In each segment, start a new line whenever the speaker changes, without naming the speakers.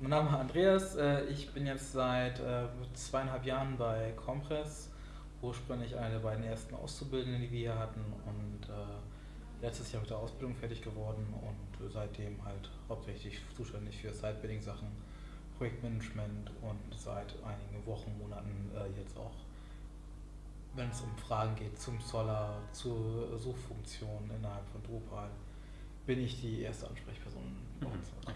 mein Name ist Andreas. Äh, ich bin jetzt seit äh, zweieinhalb Jahren bei Compress. Ursprünglich einer der beiden ersten Auszubildenden, die wir hier hatten. Und äh, letztes Jahr mit der Ausbildung fertig geworden und seitdem halt hauptsächlich zuständig für Side-Building-Sachen, Projektmanagement und seit einigen Wochen, Monaten jetzt auch, wenn es um Fragen geht zum Solar, zur Suchfunktion innerhalb von Drupal, bin ich die erste Ansprechperson bei
Mhm.
uns.
Okay.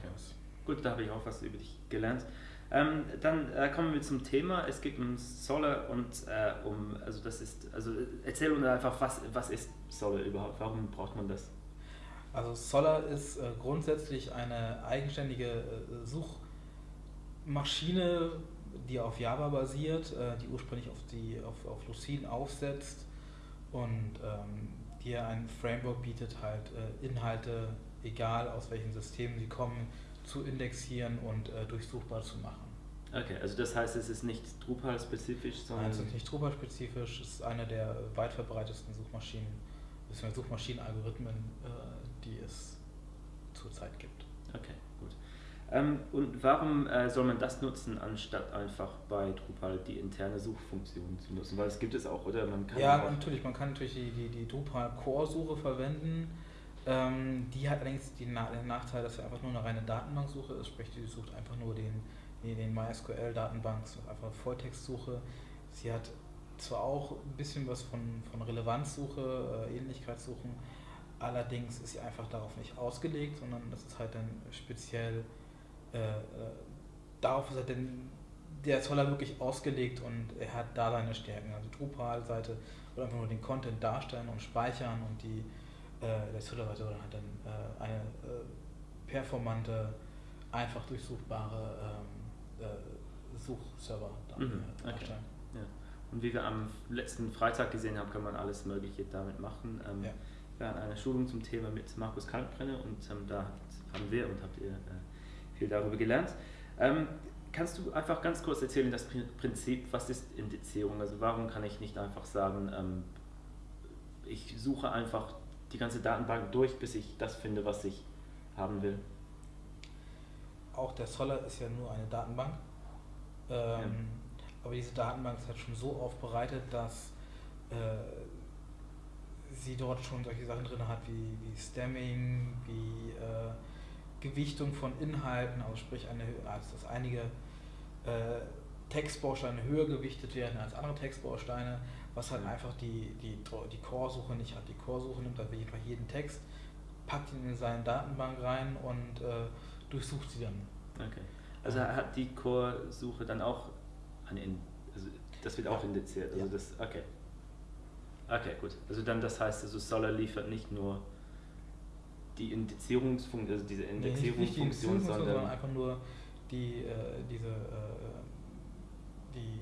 Gut, da habe ich auch was über dich gelernt. Ähm, dann äh, kommen wir zum Thema. Es geht um Solar und äh, um, also das ist, also erzähl uns einfach, was, was ist Solar überhaupt? Warum braucht man das?
Also Solar ist äh, grundsätzlich eine eigenständige äh, Suchmaschine, die auf Java basiert, äh, die ursprünglich auf, die, auf, auf Lucene aufsetzt und ähm, die ein Framework bietet, halt äh, Inhalte, egal aus welchen Systemen sie kommen, zu indexieren und äh, durchsuchbar zu machen.
Okay, also das heißt, es ist nicht Drupal-spezifisch, sondern...
Nein, es ist nicht Drupal-spezifisch, es ist eine der weit verbreitetsten Suchmaschinen, bzw. Suchmaschinenalgorithmen, äh, die es zurzeit gibt.
Okay, gut. Ähm, und warum äh, soll man das nutzen, anstatt einfach bei Drupal die interne Suchfunktion zu nutzen? Weil es gibt es auch, oder? Man kann
ja, natürlich, man kann natürlich die, die, die Drupal Core-Suche verwenden. Ähm, die hat allerdings die, den Nachteil, dass sie einfach nur eine reine Datenbanksuche ist, sprich, die sucht einfach nur den, den MySQL-Datenbank, einfach Volltextsuche. Sie hat zwar auch ein bisschen was von, von Relevanzsuche, äh, Ähnlichkeitssuchen, allerdings ist sie einfach darauf nicht ausgelegt, sondern das ist halt dann speziell äh, äh, darauf ist halt denn der Zoller wirklich ausgelegt und er hat da seine Stärken. Also Drupal-Seite wird einfach nur den Content darstellen und speichern und die der Zoller-Seite soll halt dann äh, eine äh, performante, einfach durchsuchbare ähm, äh, Suchserver
mhm, okay. Ja. Und wie wir am letzten Freitag gesehen haben, kann man alles Mögliche damit machen. Ähm, ja. Wir hatten eine Schulung zum Thema mit Markus Kalkbrenner und ähm, da haben wir und habt ihr äh, viel darüber gelernt. Ähm, kannst du einfach ganz kurz erzählen, das Prinzip, was ist Indizierung? Also warum kann ich nicht einfach sagen, ähm, ich suche einfach die ganze Datenbank durch, bis ich das finde, was ich haben will?
Auch der Solar ist ja nur eine Datenbank. Ähm, ja. Aber diese Datenbank ist halt schon so aufbereitet, dass äh, sie dort schon solche Sachen drin hat wie, wie Stemming, wie äh, Gewichtung von Inhalten, also sprich eine, also dass einige äh, Textbausteine höher gewichtet werden als andere Textbausteine, was halt einfach die, die, die Core-Suche nicht hat. Die Core-Suche nimmt halt einfach jeden Text, packt ihn in seine Datenbank rein und äh, durchsucht sie dann.
Okay. Also hat die Core-Suche dann auch eine, also das wird auch ja. indiziert. Also ja. das, okay. Okay, gut. Also dann das heißt, also Solar liefert nicht nur die Indizierungsfunktion, also diese Indexierungsfunktion,
nee, sondern, sondern einfach nur die, äh, diese, äh, die,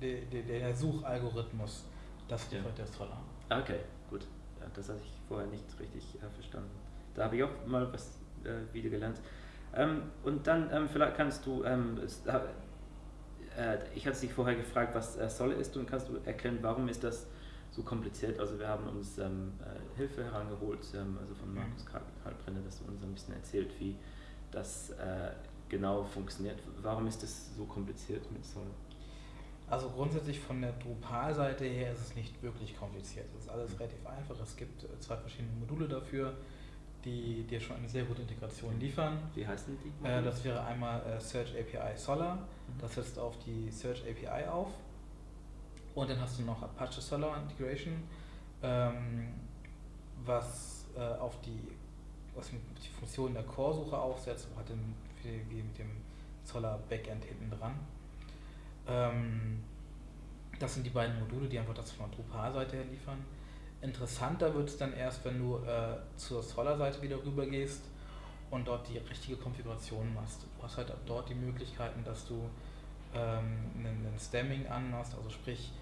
die, die, der Suchalgorithmus, das liefert ja. der Solar.
Okay, gut. Ja, das hatte ich vorher nicht richtig äh, verstanden. Da habe ich auch mal was äh, wieder gelernt. Ähm, und dann ähm, vielleicht kannst du, ähm, äh, ich hatte dich vorher gefragt, was äh, Solar ist und kannst du erklären, warum ist das so kompliziert. Also wir haben uns ähm, äh, Hilfe herangeholt, ähm, also von Markus Kalbrenner, dass er uns ein bisschen erzählt, wie das äh, genau funktioniert. Warum ist das so kompliziert mit Sol?
Also grundsätzlich von der Drupal-Seite her ist es nicht wirklich kompliziert. Es ist alles mhm. relativ einfach. Es gibt äh, zwei verschiedene Module dafür, die dir schon eine sehr gute Integration liefern.
Wie heißen die?
Äh, das wäre einmal äh, Search API Solar. Mhm. Das setzt auf die Search API auf und dann hast du noch Apache Solar Integration, ähm, was äh, auf die, was die Funktion der Core-Suche aufsetzt und hat dann wie mit dem Solar Backend hinten dran. Ähm, das sind die beiden Module, die einfach das von der Drupal-Seite her liefern. Interessanter wird es dann erst, wenn du äh, zur Solar-Seite wieder rüber gehst und dort die richtige Konfiguration machst. Du hast halt dort die Möglichkeiten, dass du ähm, einen, einen Stemming anmachst, also sprich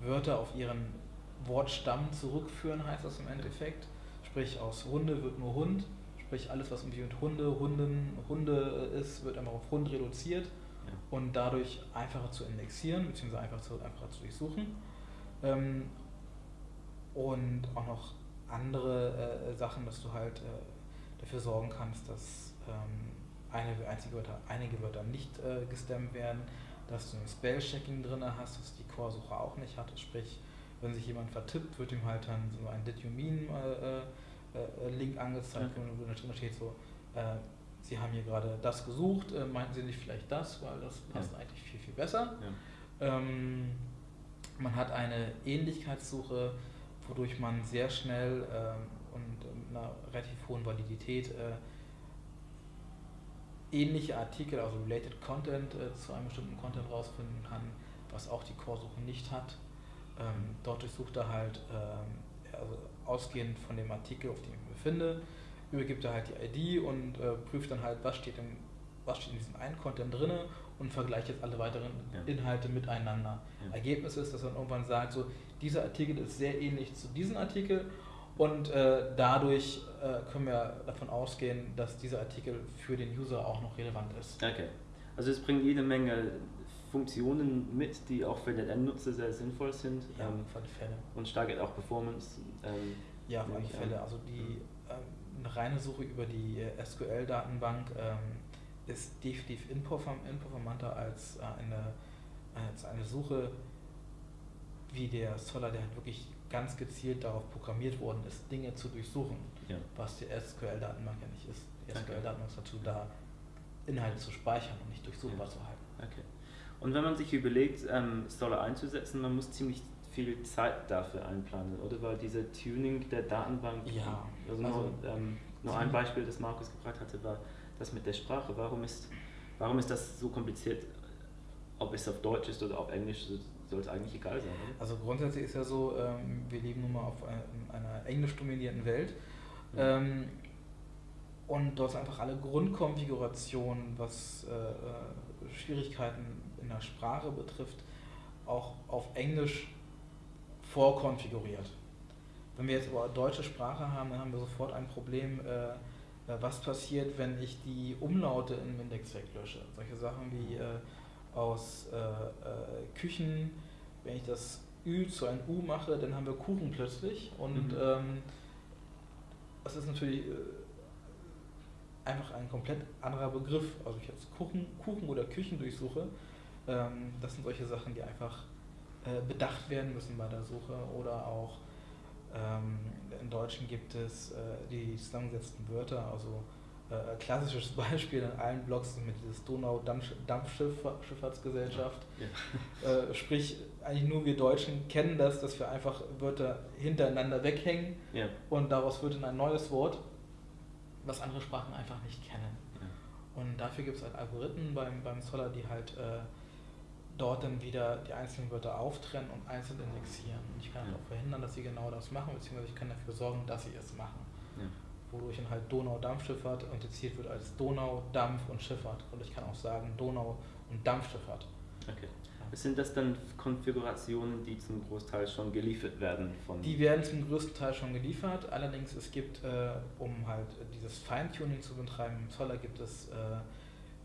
Wörter auf ihren Wortstamm zurückführen, heißt das im Endeffekt. Sprich, aus Hunde wird nur Hund, sprich alles, was irgendwie mit Hunde, Hunden, Hunde ist, wird einfach auf Hund reduziert ja. und dadurch einfacher zu indexieren, beziehungsweise einfach zu, einfacher zu durchsuchen. Ähm, und auch noch andere äh, Sachen, dass du halt äh, dafür sorgen kannst, dass ähm, eine, einzige Wörter, einige Wörter nicht äh, gestemmt werden, dass du ein Spell-Checking drin hast, das die Core-Suche auch nicht hat. Sprich, wenn sich jemand vertippt, wird ihm halt dann so ein Did You Mean äh, äh, Link angezeigt, okay. wo da steht so, äh, Sie haben hier gerade das gesucht, äh, meinten Sie nicht vielleicht das, weil das passt ja. eigentlich viel, viel besser. Ja. Ähm, man hat eine Ähnlichkeitssuche, wodurch man sehr schnell ähm, und mit einer relativ hohen Validität äh, ähnliche Artikel, also Related Content äh, zu einem bestimmten Content rausfinden kann, was auch die Core-Suche nicht hat. Ähm, dort durchsucht er halt, ähm, also ausgehend von dem Artikel, auf dem ich mich befinde, übergibt er halt die ID und äh, prüft dann halt, was steht, im, was steht in diesem einen Content drin und vergleicht jetzt alle weiteren ja. Inhalte miteinander. Ja. Ergebnis ist, dass er irgendwann sagt, so, dieser Artikel ist sehr ähnlich zu diesem Artikel und äh, dadurch äh, können wir davon ausgehen, dass dieser Artikel für den User auch noch relevant ist.
Okay. Also es bringt jede Menge Funktionen mit, die auch für den Endnutzer sehr sinnvoll sind.
Ja, ähm, auf alle Fälle.
Und steigert auch Performance.
Ähm, ja, auf alle Fälle. Also die ähm, eine reine Suche über die äh, SQL-Datenbank ähm, ist definitiv performanter als äh, eine, als eine Suche wie der Solar, der halt wirklich ganz gezielt darauf programmiert worden ist, Dinge zu durchsuchen, ja. was die SQL-Datenbank ja nicht ist. Die SQL-Datenbank ist dazu da, Inhalte zu speichern und nicht durchsuchbar ja. zu halten.
Okay. Und wenn man sich überlegt, ähm, Solar einzusetzen, man muss ziemlich viel Zeit dafür einplanen, oder? Weil diese Tuning der Datenbank,
ja.
also, also nur, ähm, nur ein Beispiel, das Markus gebracht hatte, war das mit der Sprache. Warum ist, warum ist das so kompliziert? Ob es auf Deutsch ist oder auf Englisch, soll es eigentlich egal sein. Oder?
Also grundsätzlich ist ja so, ähm, wir leben nun mal auf einer englisch dominierten Welt. Ja. Ähm, und dort sind einfach alle Grundkonfigurationen, was äh, äh, Schwierigkeiten in der Sprache betrifft, auch auf Englisch vorkonfiguriert. Wenn wir jetzt aber deutsche Sprache haben, dann haben wir sofort ein Problem, äh, äh was passiert, wenn ich die Umlaute im Index weglösche. Solche Sachen wie äh, aus äh, äh, Küchen, wenn ich das Ü zu einem U mache, dann haben wir Kuchen plötzlich und mhm. ähm, das ist natürlich äh, einfach ein komplett anderer Begriff. Also ich jetzt Kuchen, Kuchen oder Küchen durchsuche, ähm, das sind solche Sachen, die einfach äh, bedacht werden müssen bei der Suche oder auch ähm, im Deutschen gibt es äh, die zusammengesetzten Wörter, also äh, klassisches Beispiel in allen Blogs mit dieses Donau-Dampfschifffahrtsgesellschaft. Ja. Äh, sprich, eigentlich nur wir Deutschen kennen das, dass wir einfach Wörter hintereinander weghängen ja. und daraus wird dann ein neues Wort, was andere Sprachen einfach nicht kennen. Ja. Und dafür gibt es halt Algorithmen beim, beim Scholar, die halt äh, dort dann wieder die einzelnen Wörter auftrennen und einzeln indexieren. Und ich kann ja. auch verhindern, dass sie genau das machen, beziehungsweise ich kann dafür sorgen, dass sie es machen wodurch dann halt Donau-Dampfschifffahrt unterziert wird als Donau, Dampf und Schifffahrt. Und ich kann auch sagen Donau- und Dampfschifffahrt.
Okay. Sind das dann Konfigurationen, die zum Großteil schon geliefert werden? Von
die werden zum größten Teil schon geliefert. Allerdings es gibt, äh, um halt dieses Feintuning zu betreiben, im Zoller gibt es äh,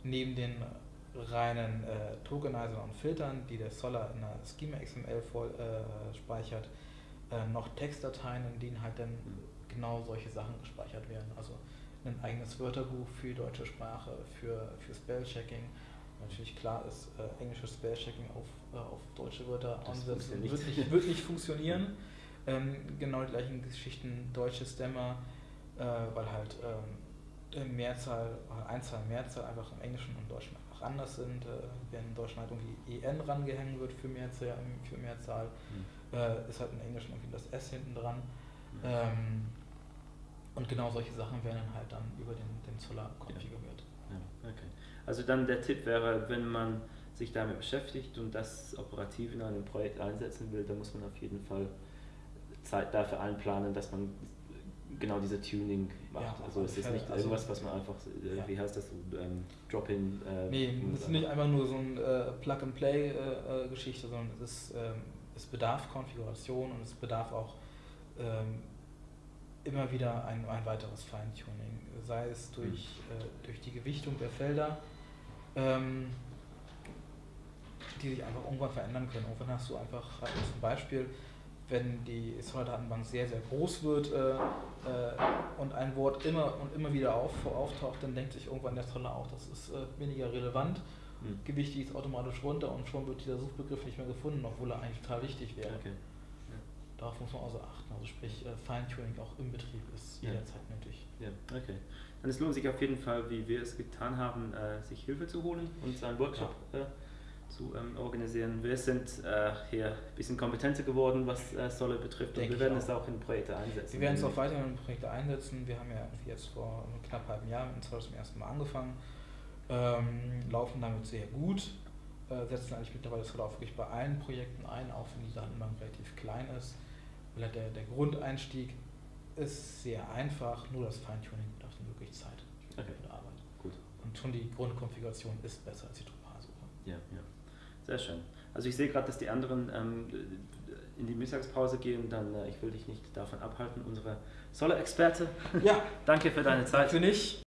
neben den reinen äh, Tokenizern und Filtern, die der Zoller in der Schema XML voll, äh, speichert, äh, noch Textdateien, in denen halt dann genau solche Sachen gespeichert werden. Also ein eigenes Wörterbuch für deutsche Sprache, für, für Spellchecking. Natürlich klar ist, äh, englisches Spellchecking auf, äh, auf deutsche Wörter ansetzen wird nicht, wird nicht funktionieren. Ähm, genau die gleichen Geschichten, deutsche Stemmer, äh, weil halt ähm, Mehrzahl, Einzahl, Mehrzahl einfach im Englischen und Deutschen einfach anders sind. Äh, wenn in Deutschen halt irgendwie EN rangehängt wird für Mehrzahl, für Mehrzahl mhm. äh, ist halt im Englischen irgendwie das S hinten dran. Mhm. Ähm, und genau solche Sachen werden dann halt dann über den, den Zoller konfiguriert.
Ja. ja. okay. Also dann der Tipp wäre, wenn man sich damit beschäftigt und das operativ in einem Projekt einsetzen will, dann muss man auf jeden Fall Zeit dafür einplanen, dass man genau diese Tuning macht. Ja, also es ist nicht also irgendwas, was man einfach, äh, ja. wie heißt das, ähm, Drop-in.
Äh, nee, es ist nicht einfach nur so eine äh, Plug-and-Play-Geschichte, äh, sondern es, ist, ähm, es bedarf Konfiguration und es bedarf auch ähm, immer wieder ein, ein weiteres Feintuning, sei es durch, mhm. äh, durch die Gewichtung der Felder, ähm, die sich einfach irgendwann verändern können. Irgendwann hast du einfach, zum Beispiel, wenn die Solid-Datenbank sehr, sehr groß wird äh, äh, und ein Wort immer und immer wieder auf, auftaucht, dann denkt sich irgendwann der Zoller auch, das ist äh, weniger relevant. Mhm. Gewicht ist automatisch runter und schon wird dieser Suchbegriff nicht mehr gefunden, obwohl er eigentlich total wichtig wäre. Okay. Ja. Darauf muss man also achten. Also sprich, äh, Feintuning auch im Betrieb ist ja. jederzeit nötig.
Ja, okay. Dann es lohnt sich auf jeden Fall, wie wir es getan haben, äh, sich Hilfe zu holen und einen Workshop ja. Zu ähm, organisieren. Wir sind äh, hier ein bisschen kompetenter geworden, was äh, Solle betrifft Denk und wir werden es auch in Projekte einsetzen.
Wir werden es auch weiterhin in Projekte einsetzen. Wir haben ja jetzt vor knapp einem halben Jahr mit Solle zum ersten Mal angefangen, ähm, laufen damit sehr gut, äh, setzen eigentlich mittlerweile Solle auch wirklich bei allen Projekten ein, auch wenn die Datenbank relativ klein ist. Der, der Grundeinstieg ist sehr einfach, nur das Feintuning dann wirklich Zeit
okay. für die
Arbeit.
Gut.
Und schon die Grundkonfiguration ist besser als die Drupal-Suche.
Ja, ja. Sehr schön. Also ich sehe gerade, dass die anderen ähm, in die Mittagspause gehen, dann äh, ich will dich nicht davon abhalten, unsere Solle-Experte.
Ja.
Danke für deine Zeit.
Für nicht.